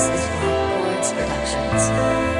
This is Rock Productions.